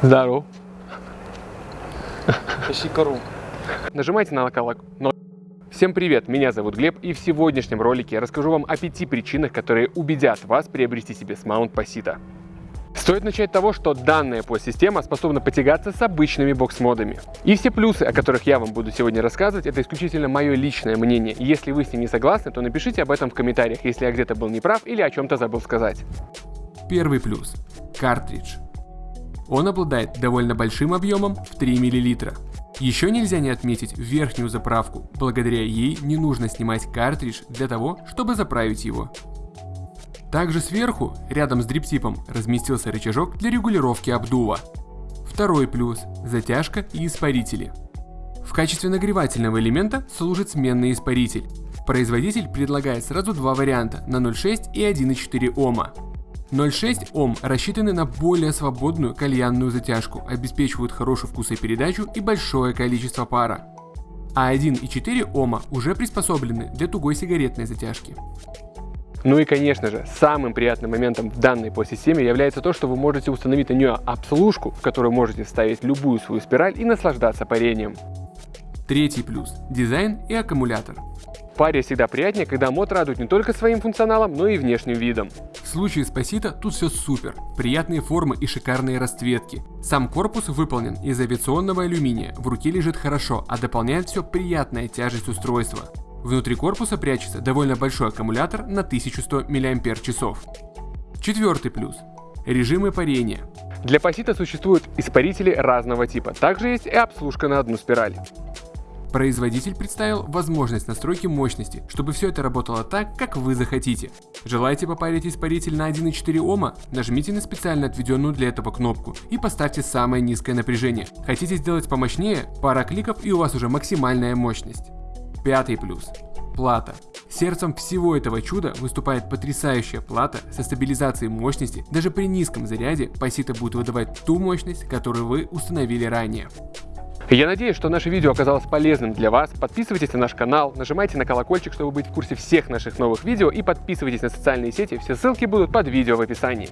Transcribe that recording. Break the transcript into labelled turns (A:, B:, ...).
A: Здорово.
B: Ищи кору.
A: Нажимайте на колокол. Но... Всем привет, меня зовут Глеб, и в сегодняшнем ролике я расскажу вам о пяти причинах, которые убедят вас приобрести себе смаунт Пасита. Стоит начать с того, что данная подсистема способна потягаться с обычными бокс-модами. И все плюсы, о которых я вам буду сегодня рассказывать, это исключительно мое личное мнение. И если вы с ним не согласны, то напишите об этом в комментариях, если я где-то был неправ или о чем-то забыл сказать.
C: Первый плюс. Картридж. Он обладает довольно большим объемом в 3 мл. Еще нельзя не отметить верхнюю заправку, благодаря ей не нужно снимать картридж для того, чтобы заправить его. Также сверху, рядом с дриптипом, разместился рычажок для регулировки обдува. Второй плюс – затяжка и испарители. В качестве нагревательного элемента служит сменный испаритель. Производитель предлагает сразу два варианта на 0,6 и 1,4 Ома. 0,6 Ом рассчитаны на более свободную кальянную затяжку, обеспечивают хорошую вкусопередачу и большое количество пара. А 1,4 Ома уже приспособлены для тугой сигаретной затяжки.
A: Ну и конечно же, самым приятным моментом в данной подсистеме является то, что вы можете установить на нее обслужку, в которую можете вставить любую свою спираль и наслаждаться парением.
C: Третий плюс – дизайн и аккумулятор.
A: Паре всегда приятнее, когда мод радует не только своим функционалом, но и внешним видом.
C: В случае с Пасита тут все супер. Приятные формы и шикарные расцветки. Сам корпус выполнен из авиационного алюминия, в руке лежит хорошо, а дополняет все приятная тяжесть устройства. Внутри корпуса прячется довольно большой аккумулятор на 1100 мАч. Четвертый плюс. Режимы парения.
A: Для пасита существуют испарители разного типа. Также есть и обслужка на одну спираль.
C: Производитель представил возможность настройки мощности, чтобы все это работало так, как вы захотите. Желаете попарить испаритель на 1,4 Ома? Нажмите на специально отведенную для этого кнопку и поставьте самое низкое напряжение. Хотите сделать помощнее? Пара кликов и у вас уже максимальная мощность. Пятый плюс. Плата. Сердцем всего этого чуда выступает потрясающая плата со стабилизацией мощности. Даже при низком заряде Пасита будет выдавать ту мощность, которую вы установили ранее.
A: Я надеюсь, что наше видео оказалось полезным для вас. Подписывайтесь на наш канал, нажимайте на колокольчик, чтобы быть в курсе всех наших новых видео и подписывайтесь на социальные сети, все ссылки будут под видео в описании.